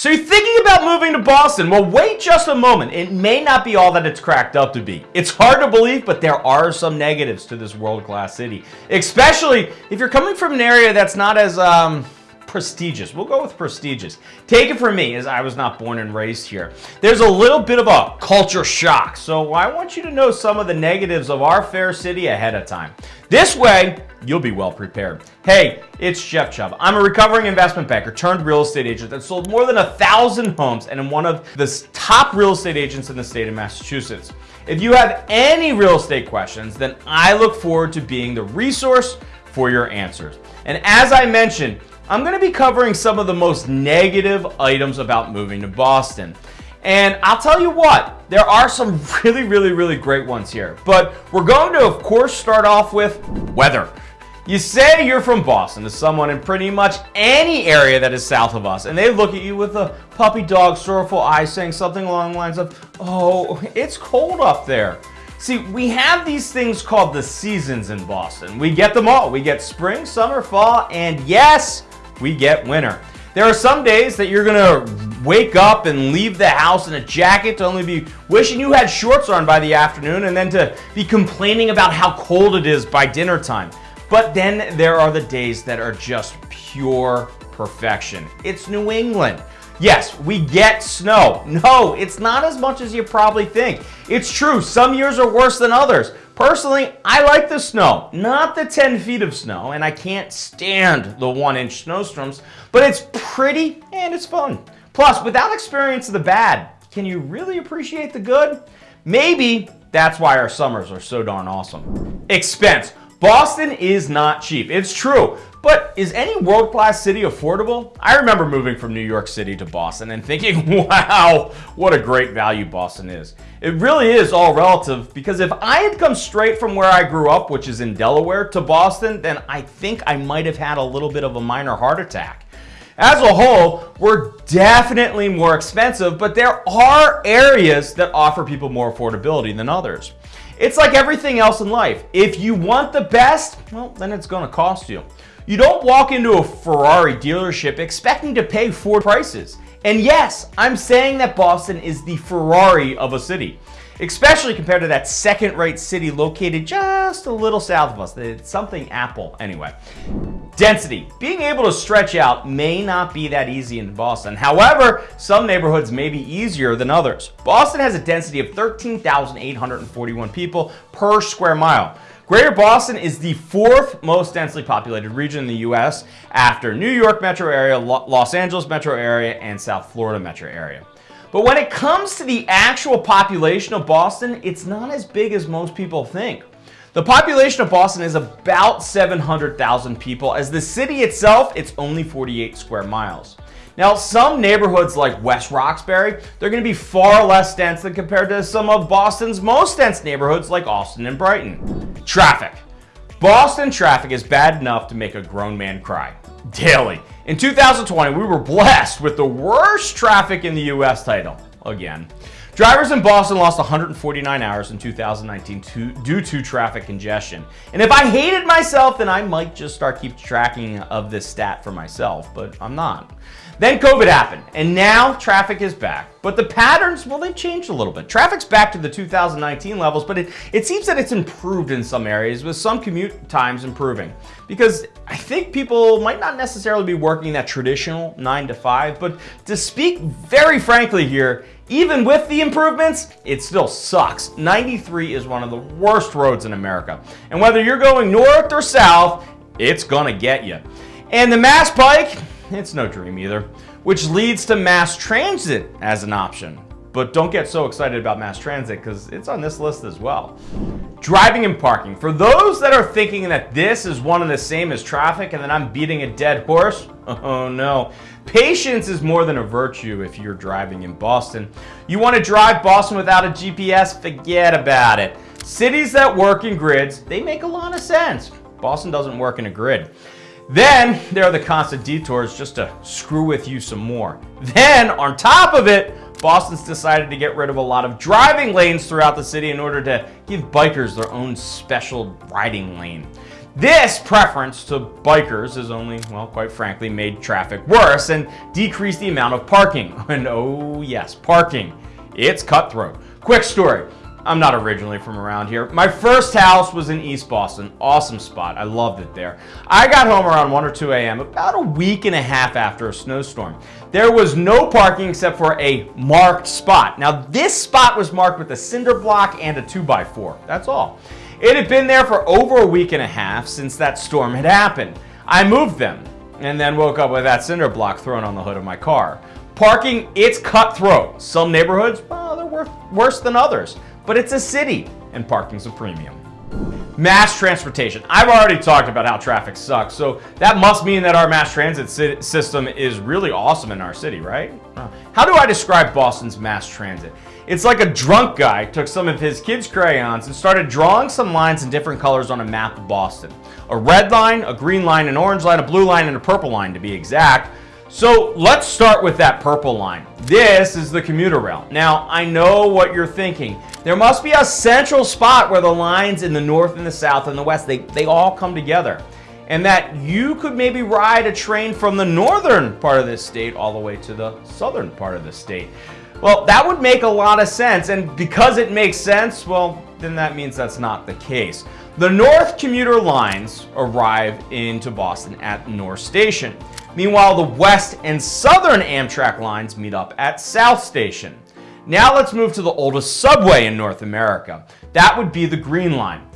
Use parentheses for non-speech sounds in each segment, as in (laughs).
So you're thinking about moving to Boston? Well, wait just a moment. It may not be all that it's cracked up to be. It's hard to believe, but there are some negatives to this world-class city, especially if you're coming from an area that's not as um, prestigious. We'll go with prestigious. Take it from me, as I was not born and raised here. There's a little bit of a culture shock, so I want you to know some of the negatives of our fair city ahead of time. This way, you'll be well prepared. Hey, it's Jeff Chubb. I'm a recovering investment banker turned real estate agent that sold more than a thousand homes and am one of the top real estate agents in the state of Massachusetts. If you have any real estate questions, then I look forward to being the resource for your answers. And as I mentioned, I'm going to be covering some of the most negative items about moving to Boston. And I'll tell you what, there are some (laughs) really, really, really great ones here. But we're going to, of course, start off with weather. You say you're from Boston to someone in pretty much any area that is south of us, and they look at you with a puppy dog sorrowful eye saying something along the lines of, oh, it's cold up there. See, we have these things called the seasons in Boston. We get them all. We get spring, summer, fall, and yes, we get winter. There are some days that you're gonna wake up and leave the house in a jacket to only be wishing you had shorts on by the afternoon and then to be complaining about how cold it is by dinner time. But then there are the days that are just pure perfection. It's New England. Yes, we get snow. No, it's not as much as you probably think. It's true, some years are worse than others. Personally, I like the snow, not the 10 feet of snow, and I can't stand the one inch snowstorms, but it's pretty and it's fun. Plus, without experience of the bad, can you really appreciate the good? Maybe that's why our summers are so darn awesome. Expense. Boston is not cheap. It's true. But is any world-class city affordable? I remember moving from New York City to Boston and thinking, (laughs) wow, what a great value Boston is. It really is all relative because if I had come straight from where I grew up, which is in Delaware, to Boston, then I think I might have had a little bit of a minor heart attack. As a whole, we're definitely more expensive, but there are areas that offer people more affordability than others. It's like everything else in life. If you want the best, well, then it's going to cost you. You don't walk into a Ferrari dealership expecting to pay Ford prices. And yes, I'm saying that Boston is the Ferrari of a city especially compared to that second-rate city located just a little south of us. It's something Apple, anyway. Density. Being able to stretch out may not be that easy in Boston. However, some neighborhoods may be easier than others. Boston has a density of 13,841 people per square mile. Greater Boston is the fourth most densely populated region in the U.S. after New York metro area, Los Angeles metro area, and South Florida metro area. But when it comes to the actual population of Boston, it's not as big as most people think. The population of Boston is about 700,000 people. As the city itself, it's only 48 square miles. Now, some neighborhoods like West Roxbury, they're going to be far less dense than compared to some of Boston's most dense neighborhoods like Allston and Brighton. Traffic. Boston traffic is bad enough to make a grown man cry daily. In 2020, we were blessed with the worst traffic in the US title, again. Drivers in Boston lost 149 hours in 2019 to, due to traffic congestion. And if I hated myself, then I might just start keep tracking of this stat for myself, but I'm not. Then COVID happened, and now traffic is back. But the patterns, well, they've changed a little bit. Traffic's back to the 2019 levels, but it, it seems that it's improved in some areas, with some commute times improving. Because I think people might not necessarily be working that traditional 9 to 5, but to speak very frankly here, even with the improvements, it still sucks. 93 is one of the worst roads in America. And whether you're going north or south, it's gonna get you. And the Mass Pike, it's no dream either, which leads to mass transit as an option. But don't get so excited about mass transit because it's on this list as well. Driving and parking. For those that are thinking that this is one and the same as traffic and that I'm beating a dead horse, (laughs) oh no. Patience is more than a virtue if you're driving in Boston. You want to drive Boston without a GPS? Forget about it. Cities that work in grids, they make a lot of sense. Boston doesn't work in a grid. Then there are the constant detours just to screw with you some more. Then on top of it, Boston's decided to get rid of a lot of driving lanes throughout the city in order to give bikers their own special riding lane. This preference to bikers has only, well, quite frankly, made traffic worse and decreased the amount of parking. (laughs) And oh yes, parking. It's cutthroat. Quick story. I'm not originally from around here. My first house was in East Boston. Awesome spot. I loved it there. I got home around 1 or 2 a.m. about a week and a half after a snowstorm. There was no parking except for a marked spot. Now this spot was marked with a cinder block and a 2x4. That's all. It had been there for over a week and a half since that storm had happened. I moved them and then woke up with that cinder block thrown on the hood of my car. Parking, it's cutthroat. Some neighborhoods, well, they're worse than others but it's a city and parking's a premium. Mass transportation. I've already talked about how traffic sucks, so that must mean that our mass transit system is really awesome in our city, right? How do I describe Boston's mass transit? It's like a drunk guy took some of his kids' crayons and started drawing some lines in different colors on a map of Boston. A red line, a green line, an orange line, a blue line, and a purple line to be exact. So let's start with that purple line. This is the commuter rail. Now, I know what you're thinking. There must be a central spot where the lines in the north and the south and the west, they, they all come together. And that you could maybe ride a train from the northern part of this state all the way to the southern part of the state. Well, that would make a lot of sense. And because it makes sense, well, then that means that's not the case. The north commuter lines arrive into Boston at North Station. Meanwhile, the west and southern Amtrak lines meet up at South Station. Now let's move to the oldest subway in North America. That would be the Green Line.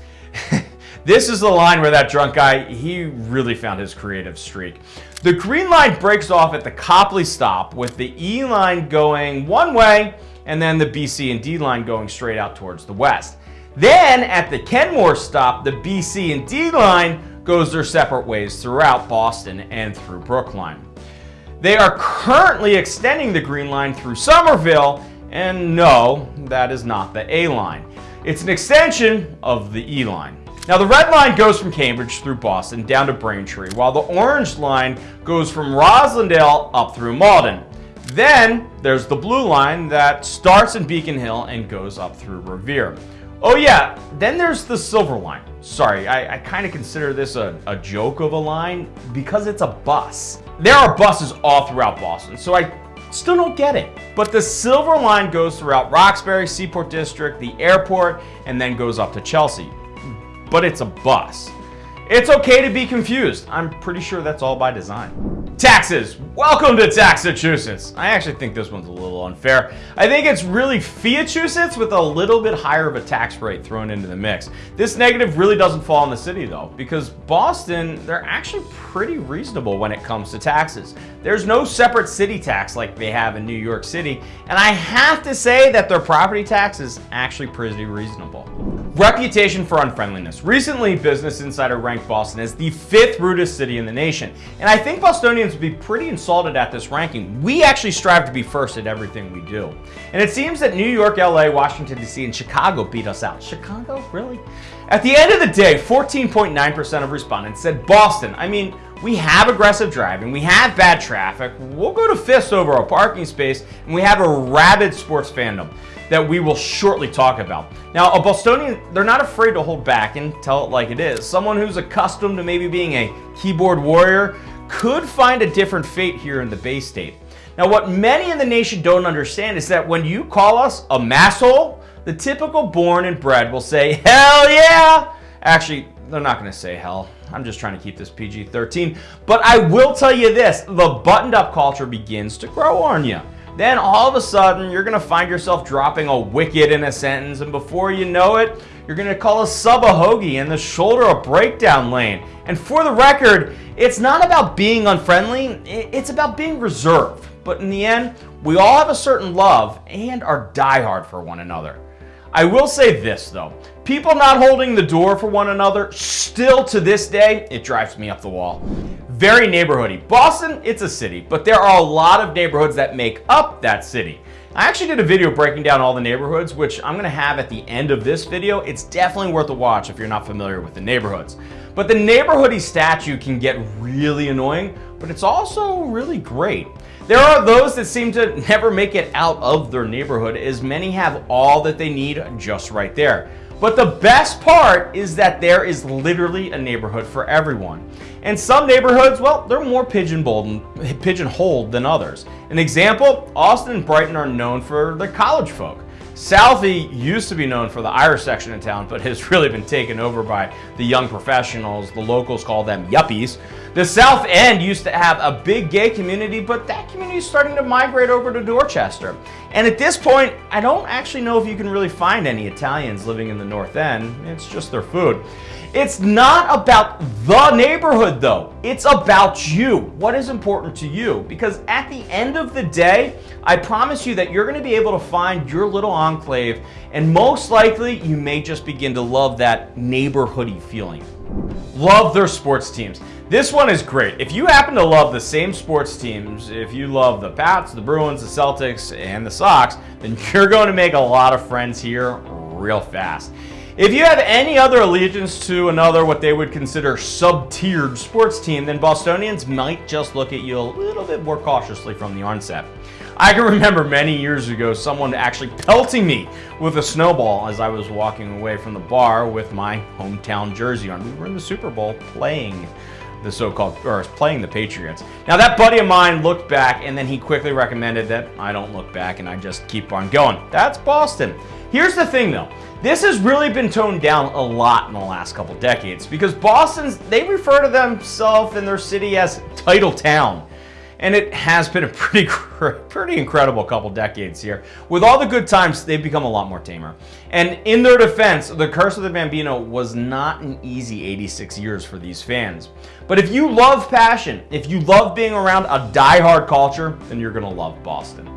(laughs) this is the line where that drunk guy, he really found his creative streak. The Green Line breaks off at the Copley stop with the E line going one way and then the BC and D line going straight out towards the west. Then at the Kenmore stop, the BC and D line goes their separate ways throughout Boston and through Brookline. They are currently extending the Green Line through Somerville, and no, that is not the A line. It's an extension of the E line. Now the red line goes from Cambridge through Boston down to Braintree, while the orange line goes from Roslindale up through Malden. Then there's the blue line that starts in Beacon Hill and goes up through Revere. Oh yeah, then there's the silver line. Sorry, I, I kind of consider this a, a joke of a line because it's a bus. There are buses all throughout Boston, so I still don't get it. But the silver line goes throughout Roxbury, Seaport District, the airport, and then goes up to Chelsea. But it's a bus. It's okay to be confused. I'm pretty sure that's all by design. Taxes. Welcome to Taxachusetts. I actually think this one's a little unfair. I think it's really Fiachusetts with a little bit higher of a tax rate thrown into the mix. This negative really doesn't fall on the city though, because Boston, they're actually pretty reasonable when it comes to taxes. There's no separate city tax like they have in New York City, and I have to say that their property tax is actually pretty reasonable. Reputation for unfriendliness. Recently, Business Insider ranked Boston as the fifth rudest city in the nation. And I think Bostonians would be pretty insulted at this ranking. We actually strive to be first at everything we do. And it seems that New York, LA, Washington, D.C., and Chicago beat us out. Chicago? Really? At the end of the day, 14.9% of respondents said Boston. I mean, we have aggressive driving, we have bad traffic, we'll go to fists over a parking space, and we have a rabid sports fandom that we will shortly talk about. Now, a Bostonian, they're not afraid to hold back and tell it like it is. Someone who's accustomed to maybe being a keyboard warrior could find a different fate here in the Bay State. Now, what many in the nation don't understand is that when you call us a masshole, the typical born and bred will say, hell yeah! Actually, they're not going to say hell. I'm just trying to keep this PG-13. But I will tell you this, the buttoned up culture begins to grow on you. Then all of a sudden, you're to find yourself dropping a wicked in a sentence, and before you know it, you're to call a sub a hoagie and the shoulder a breakdown lane. And for the record, it's not about being unfriendly, it's about being reserved. But in the end, we all have a certain love and are diehard for one another. I will say this though, people not holding the door for one another, still to this day, it drives me up the wall very neighborhoody. Boston, it's a city, but there are a lot of neighborhoods that make up that city. I actually did a video breaking down all the neighborhoods, which I'm gonna have at the end of this video. It's definitely worth a watch if you're not familiar with the neighborhoods. But the neighborhoody statue can get really annoying, but it's also really great. There are those that seem to never make it out of their neighborhood as many have all that they need just right there. But the best part is that there is literally a neighborhood for everyone. And some neighborhoods, well, they're more pigeonholed than others. An example, Allston and Brighton are known for the college folk. Southie used to be known for the Irish section of town, but has (laughs) really been taken over by the young professionals. The locals call them yuppies. The South End used to have a big gay community, but that community is starting to migrate over to Dorchester. And at this point, I don't actually know if you can really find any Italians living in the North End. It's just their food. It's not about the neighborhood though. It's about you. What is important to you? Because at the end of the day, I promise you that you're going to be able to find your little enclave and most likely you may just begin to love that neighborhoody feeling. Love their sports teams. This one is great. If you happen to love the same sports teams, if you love the Pats, the Bruins, the Celtics, and the Sox, then (laughs) you're going to make a lot of friends here real fast. If you have any other allegiance to another what they would consider sub-tiered sports team, then Bostonians might just look at you a little bit more cautiously from the onset. I can (laughs) remember many years ago someone actually pelting me with a snowball as I was walking away from the bar with my hometown jersey on. We were in the Super Bowl playing the so-called, or playing the Patriots. Now that buddy of mine looked back and then he quickly recommended that I don't look back and I just keep on going. That's Boston. Here's the thing though. This has really been toned down a lot in the last couple decades because Boston's, they refer to themselves and their city as Title Town. And it has been a (laughs) pretty, pretty incredible couple decades here. With all the good times, they've become a lot more tamer. And in their defense, the Curse of the Bambino was not an easy 86 years for these fans. But if you love passion, if you love being around a die-hard culture, then you're gonna love Boston.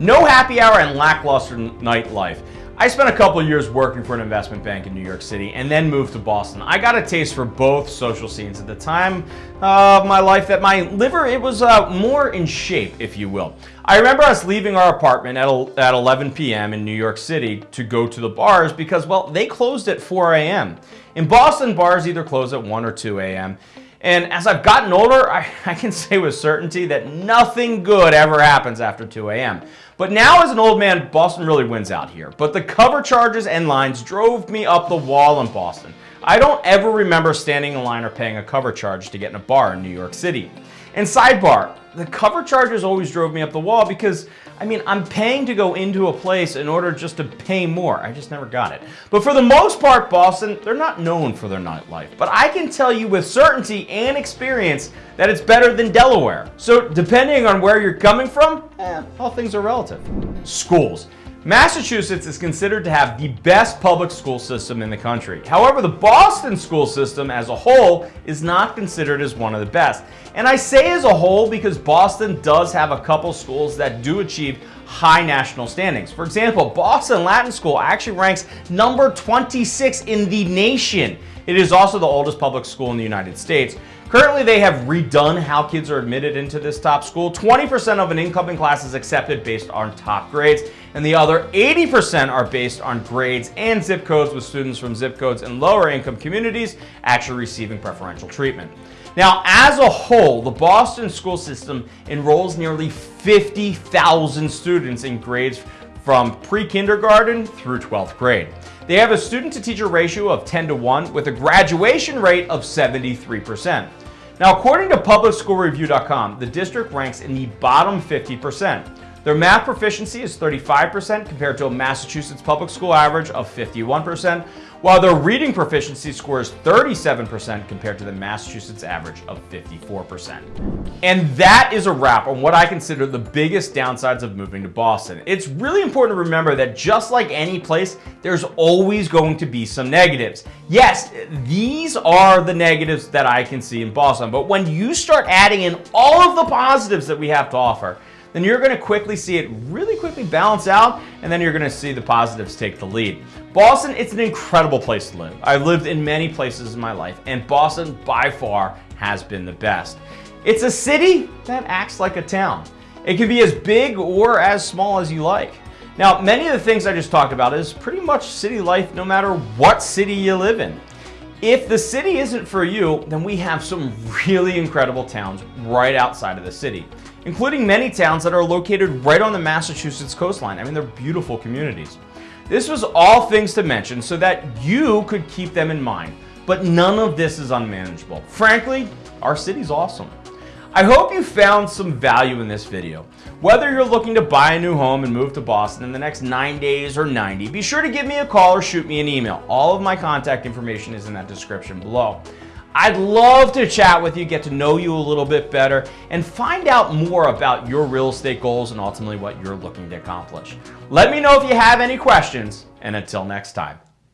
No happy hour and lackluster nightlife. I spent a couple years working for an investment bank in New York City and then moved to Boston. I got a taste for both social scenes at the time of my life that my liver, it was uh, more in shape, if you will. I remember us leaving our apartment at, at 11 p.m. in New York City to go to the bars because, well, they closed at 4 a.m. In Boston, bars either close at 1 or 2 a.m. And as I've gotten older, I, (laughs) I, can say with certainty that nothing good ever happens after 2 a.m. But now as an old man, Boston really wins out here. But the cover charges and lines drove me up the wall in Boston. I don't ever remember standing in line or paying a cover charge to get in a bar in New York City. And sidebar, the cover charges always drove me up the wall because I mean, I'm paying to go into a place in order just to pay more. I just never got it. But for the most part, Boston, they're not known for their nightlife. But I can tell you with certainty and experience that it's better than Delaware. So depending on where you're coming from, eh, all things are relative. Schools. Massachusetts is considered to have the best public school system in the country. However, the Boston school system as a whole is not considered as one of the best. And I say as a whole because Boston does have a couple schools that do achieve high national standings. For example, Boston Latin School actually ranks number 26 in the nation. It is also the oldest public school in the United States. Currently, they have redone how kids are admitted into this top school. 20% of an incoming class is accepted based on top grades, and the other 80% are based on grades and zip codes with students from zip codes in lower income communities actually receiving preferential treatment. Now, as a whole, the Boston school system enrolls nearly 50,000 students in grades from pre-kindergarten through 12th grade. They have a student to teacher ratio of 10 to 1 with a graduation rate of 73%. Now, according to publicschoolreview.com, the district ranks in the bottom 50%. Their math proficiency is 35% compared to a Massachusetts public school average of 51%, while their reading proficiency score is 37% compared to the Massachusetts average of 54%. And that is a wrap on what I consider the biggest downsides of moving to Boston. It's really important to remember that just like any place, there's always going to be some negatives. Yes, these are the negatives that I can see in Boston, but when you start adding in all of the positives that we have to offer, then you're going to quickly see it really quickly balance out, and then you're going to see the positives take the lead. Boston, it's an incredible place to live. I've lived in many places in my life, and Boston by far has been the best. It's a city that acts like a town. It can be as big or as small as you like. Now, many of the things I just talked about is pretty much city life no matter what city you live in. If the city isn't for you, then we have some really incredible towns right outside of the city including many towns that are located right on the Massachusetts coastline. I mean, they're beautiful communities. This was all things to mention so that you could keep them in mind. But none of this is unmanageable. Frankly, our city's awesome. I hope you found some value in this video. Whether you're looking to buy a new home and move to Boston in the next 9 days or 90, be sure to give me a call or shoot me an email. All of my contact information is in that description below. I'd love to chat with you, get to know you a little bit better, and find out more about your real estate goals and ultimately what you're looking to accomplish. Let me know if you have any questions, and until next time.